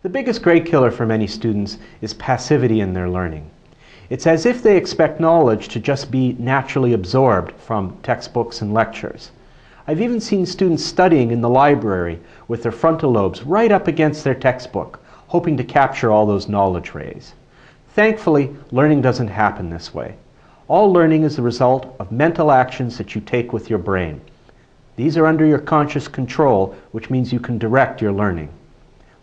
The biggest grade killer for many students is passivity in their learning. It's as if they expect knowledge to just be naturally absorbed from textbooks and lectures. I've even seen students studying in the library with their frontal lobes right up against their textbook, hoping to capture all those knowledge rays. Thankfully, learning doesn't happen this way. All learning is the result of mental actions that you take with your brain. These are under your conscious control, which means you can direct your learning.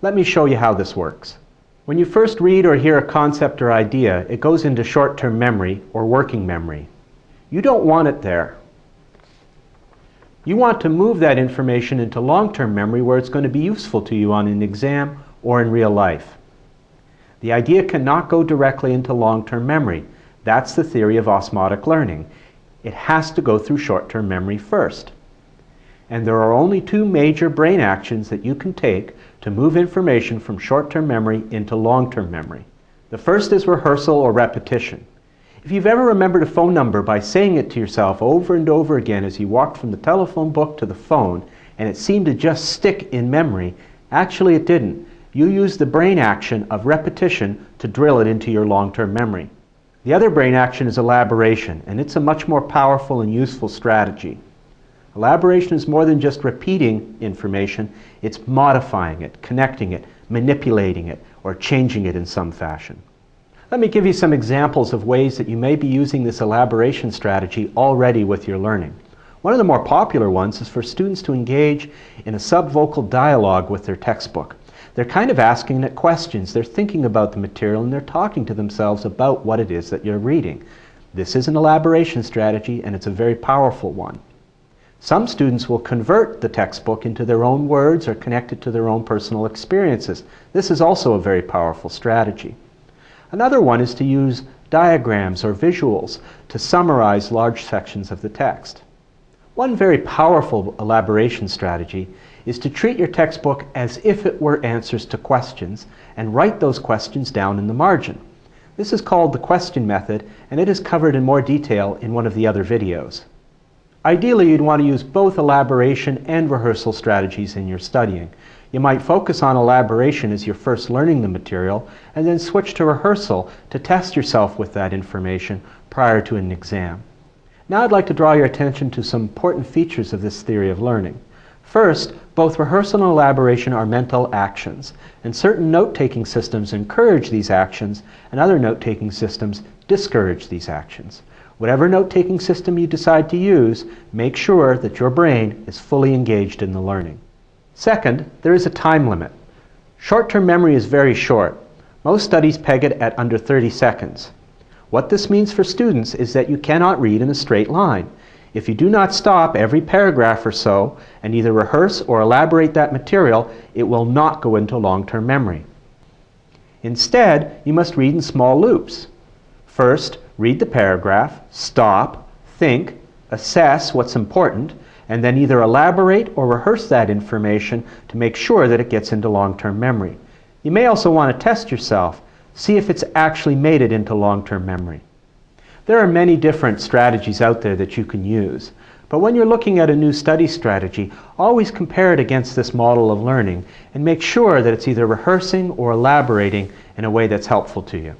Let me show you how this works. When you first read or hear a concept or idea, it goes into short-term memory or working memory. You don't want it there. You want to move that information into long-term memory where it's going to be useful to you on an exam or in real life. The idea cannot go directly into long-term memory. That's the theory of osmotic learning. It has to go through short-term memory first. And there are only two major brain actions that you can take to move information from short-term memory into long-term memory. The first is rehearsal or repetition. If you've ever remembered a phone number by saying it to yourself over and over again as you walked from the telephone book to the phone, and it seemed to just stick in memory, actually it didn't. You used the brain action of repetition to drill it into your long-term memory. The other brain action is elaboration, and it's a much more powerful and useful strategy. Elaboration is more than just repeating information, it's modifying it, connecting it, manipulating it, or changing it in some fashion. Let me give you some examples of ways that you may be using this elaboration strategy already with your learning. One of the more popular ones is for students to engage in a subvocal dialogue with their textbook. They're kind of asking it questions. They're thinking about the material and they're talking to themselves about what it is that you're reading. This is an elaboration strategy and it's a very powerful one. Some students will convert the textbook into their own words or connect it to their own personal experiences. This is also a very powerful strategy. Another one is to use diagrams or visuals to summarize large sections of the text. One very powerful elaboration strategy is to treat your textbook as if it were answers to questions and write those questions down in the margin. This is called the question method and it is covered in more detail in one of the other videos. Ideally, you'd want to use both elaboration and rehearsal strategies in your studying. You might focus on elaboration as you're first learning the material and then switch to rehearsal to test yourself with that information prior to an exam. Now I'd like to draw your attention to some important features of this theory of learning. First, both rehearsal and elaboration are mental actions, and certain note-taking systems encourage these actions, and other note-taking systems discourage these actions. Whatever note-taking system you decide to use, make sure that your brain is fully engaged in the learning. Second, there is a time limit. Short-term memory is very short. Most studies peg it at under 30 seconds. What this means for students is that you cannot read in a straight line. If you do not stop every paragraph or so and either rehearse or elaborate that material, it will not go into long-term memory. Instead, you must read in small loops. First, read the paragraph, stop, think, assess what's important, and then either elaborate or rehearse that information to make sure that it gets into long-term memory. You may also want to test yourself, see if it's actually made it into long-term memory. There are many different strategies out there that you can use, but when you're looking at a new study strategy, always compare it against this model of learning and make sure that it's either rehearsing or elaborating in a way that's helpful to you.